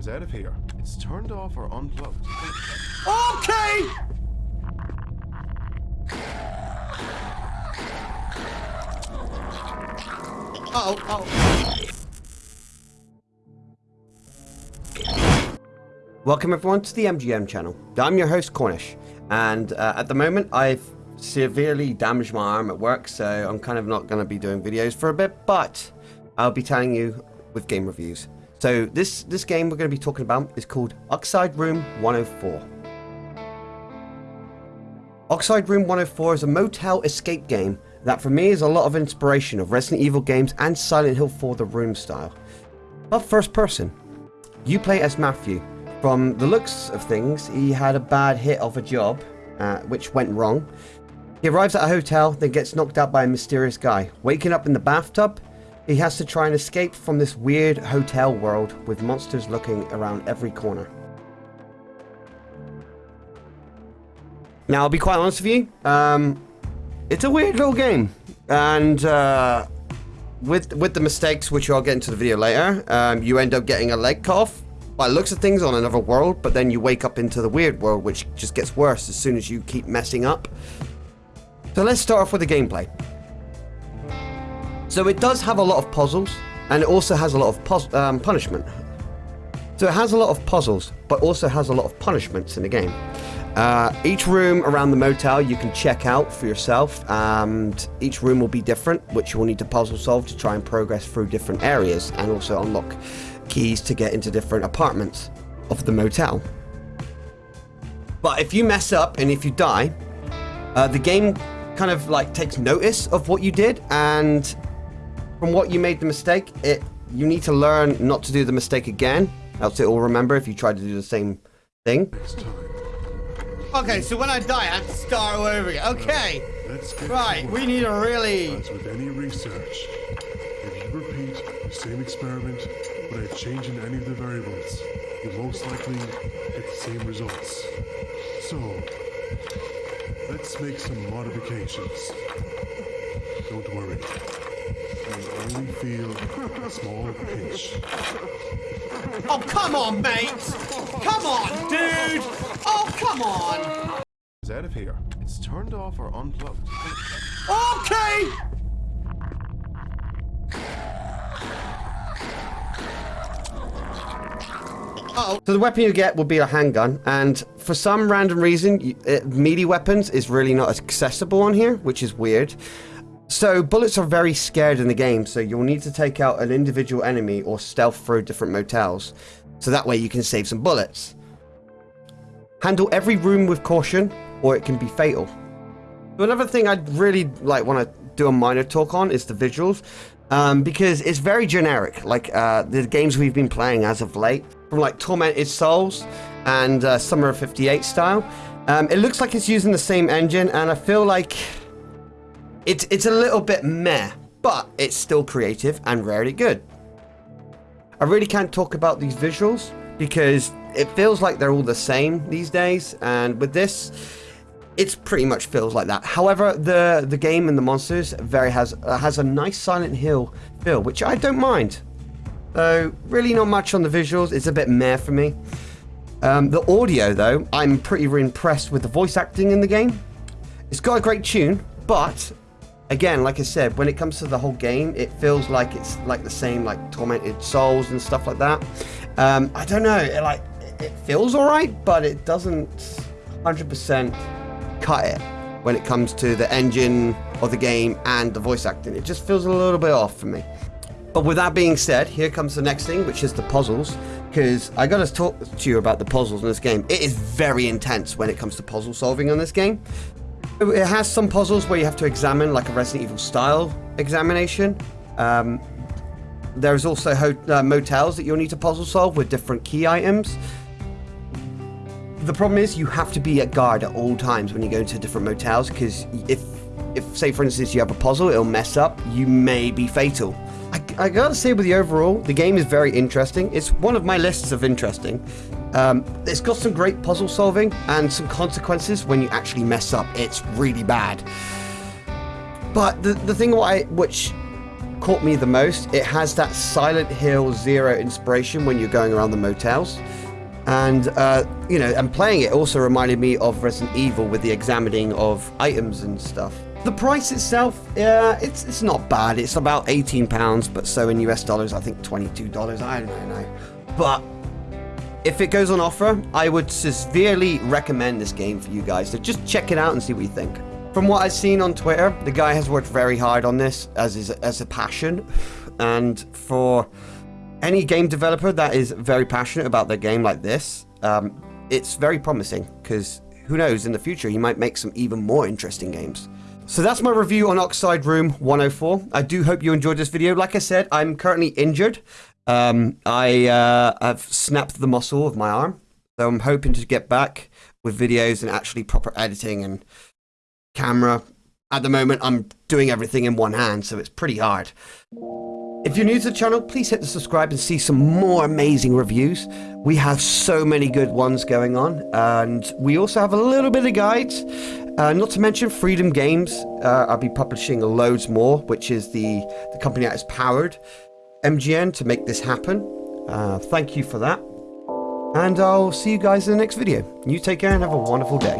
It's out of here. It's turned off or unplugged. Okay! Uh oh, oh. Welcome everyone to the MGM channel. I'm your host Cornish, and uh, at the moment I've severely damaged my arm at work, so I'm kind of not going to be doing videos for a bit, but I'll be telling you with game reviews. So this, this game we're going to be talking about is called Oxide Room 104. Oxide Room 104 is a motel escape game that for me is a lot of inspiration of Resident Evil games and Silent Hill 4 The Room style. But first person. You play as Matthew. From the looks of things, he had a bad hit of a job, uh, which went wrong. He arrives at a hotel, then gets knocked out by a mysterious guy. Waking up in the bathtub, he has to try and escape from this weird hotel world with monsters looking around every corner. Now, I'll be quite honest with you, um, it's a weird little game. And uh, with with the mistakes, which I'll get into the video later, um, you end up getting a leg cut off by looks of things on another world, but then you wake up into the weird world, which just gets worse as soon as you keep messing up. So let's start off with the gameplay. So it does have a lot of puzzles, and it also has a lot of um, punishment. So it has a lot of puzzles, but also has a lot of punishments in the game. Uh, each room around the motel you can check out for yourself, and each room will be different, which you will need to puzzle solve to try and progress through different areas, and also unlock keys to get into different apartments of the motel. But if you mess up and if you die, uh, the game kind of like takes notice of what you did and from what you made the mistake, it you need to learn not to do the mistake again, else it will remember if you try to do the same thing. Okay, so when I die, I have to start all over again. Okay. right, we need a really... As with any research, if you repeat the same experiment without changing any of the variables, you'll most likely get the same results. So, let's make some modifications. Don't worry only feel a small pinch. Oh, come on, mate! Come on, dude! Oh, come on! It's out of here. It's turned off or unplugged. Okay! Uh oh So the weapon you get will be a handgun, and for some random reason, uh, melee weapons is really not accessible on here, which is weird. So bullets are very scared in the game, so you'll need to take out an individual enemy or stealth through different motels. So that way you can save some bullets. Handle every room with caution, or it can be fatal. Another thing I'd really like want to do a minor talk on is the visuals. Um, because it's very generic, like uh, the games we've been playing as of late, from like Tormented Souls and uh, Summer of 58 style. Um, it looks like it's using the same engine, and I feel like it's, it's a little bit meh, but it's still creative and rarely good. I really can't talk about these visuals because it feels like they're all the same these days, and with this, it pretty much feels like that. However, the the game and the monsters very has uh, has a nice Silent Hill feel, which I don't mind. So really not much on the visuals. It's a bit meh for me. Um, the audio, though, I'm pretty impressed with the voice acting in the game. It's got a great tune, but again, like I said, when it comes to the whole game, it feels like it's like the same, like Tormented Souls and stuff like that. Um, I don't know, it, like it feels alright, but it doesn't 100% cut it when it comes to the engine of the game and the voice acting. It just feels a little bit off for me. But with that being said, here comes the next thing, which is the puzzles. Because I gotta talk to you about the puzzles in this game. It is very intense when it comes to puzzle solving on this game. It has some puzzles where you have to examine like a Resident Evil style examination. Um, there's also uh, motels that you'll need to puzzle solve with different key items. The problem is you have to be at guard at all times when you go into different motels because if, if say for instance you have a puzzle, it'll mess up, you may be fatal. I, I gotta say with the overall, the game is very interesting. It's one of my lists of interesting. Um, it's got some great puzzle solving and some consequences when you actually mess up. It's really bad. But the, the thing I, which caught me the most. It has that Silent Hill Zero inspiration when you're going around the motels. And, uh, you know, and playing it also reminded me of Resident Evil with the examining of items and stuff. The price itself, yeah, it's it's not bad. It's about 18 pounds, but so in US dollars, I think 22 dollars. I don't know. But if it goes on offer, I would severely recommend this game for you guys. to just check it out and see what you think. From what I've seen on Twitter, the guy has worked very hard on this as is as a passion, and for any game developer that is very passionate about their game like this, um, it's very promising because who knows in the future he might make some even more interesting games. So that's my review on Oxide Room 104. I do hope you enjoyed this video. Like I said, I'm currently injured. Um, I uh, I've snapped the muscle of my arm, so I'm hoping to get back with videos and actually proper editing and camera. At the moment, I'm doing everything in one hand, so it's pretty hard. If you're new to the channel, please hit the subscribe and see some more amazing reviews. We have so many good ones going on, and we also have a little bit of guides. Uh, not to mention Freedom Games. Uh, I'll be publishing loads more, which is the, the company that is powered MGN to make this happen. Uh, thank you for that. And I'll see you guys in the next video. You take care and have a wonderful day.